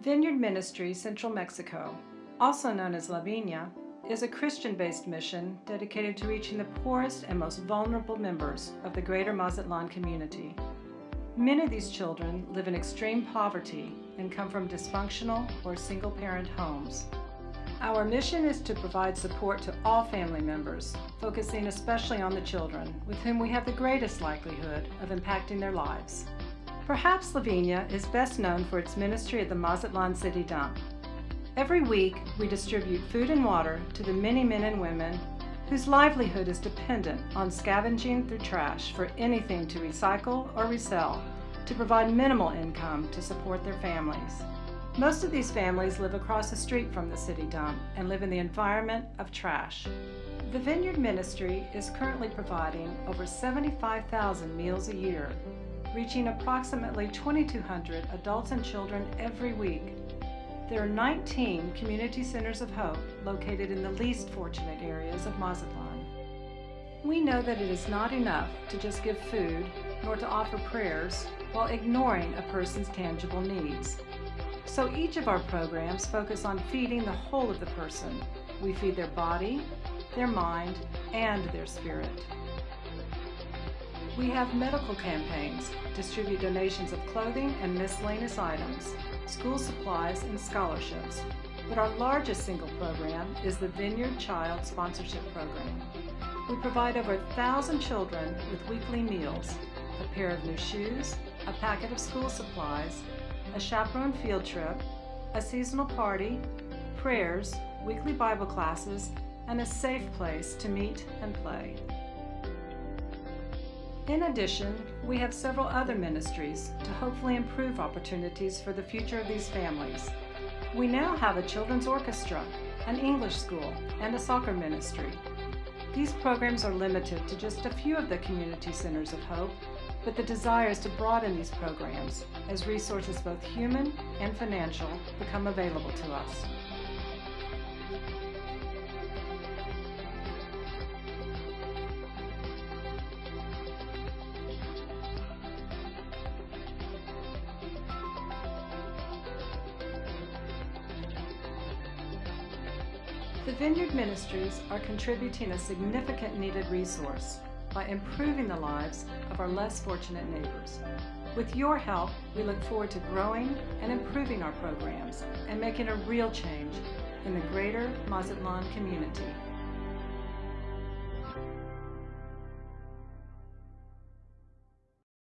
Vineyard Ministry Central Mexico, also known as La Viña, is a Christian-based mission dedicated to reaching the poorest and most vulnerable members of the greater Mazatlan community. Many of these children live in extreme poverty and come from dysfunctional or single-parent homes. Our mission is to provide support to all family members, focusing especially on the children, with whom we have the greatest likelihood of impacting their lives. Perhaps Viña is best known for its ministry at the Mazatlan City Dump. Every week, we distribute food and water to the many men and women whose livelihood is dependent on scavenging through trash for anything to recycle or resell to provide minimal income to support their families. Most of these families live across the street from the city dump and live in the environment of trash. The Vineyard Ministry is currently providing over 75,000 meals a year, reaching approximately 2,200 adults and children every week. There are 19 community centers of hope located in the least fortunate areas of Mazatlan. We know that it is not enough to just give food nor to offer prayers while ignoring a person's tangible needs. So each of our programs focus on feeding the whole of the person. We feed their body, their mind, and their spirit. We have medical campaigns, distribute donations of clothing and miscellaneous items, school supplies, and scholarships. But our largest single program is the Vineyard Child Sponsorship Program. We provide over a thousand children with weekly meals, a pair of new shoes, a packet of school supplies, a chaperone field trip, a seasonal party, prayers, weekly Bible classes, and a safe place to meet and play. In addition, we have several other ministries to hopefully improve opportunities for the future of these families. We now have a children's orchestra, an English school, and a soccer ministry. These programs are limited to just a few of the community centers of hope but the desire is to broaden these programs as resources both human and financial become available to us. The Vineyard Ministries are contributing a significant needed resource by improving the lives of our less fortunate neighbors. With your help, we look forward to growing and improving our programs and making a real change in the greater Mazatlan community.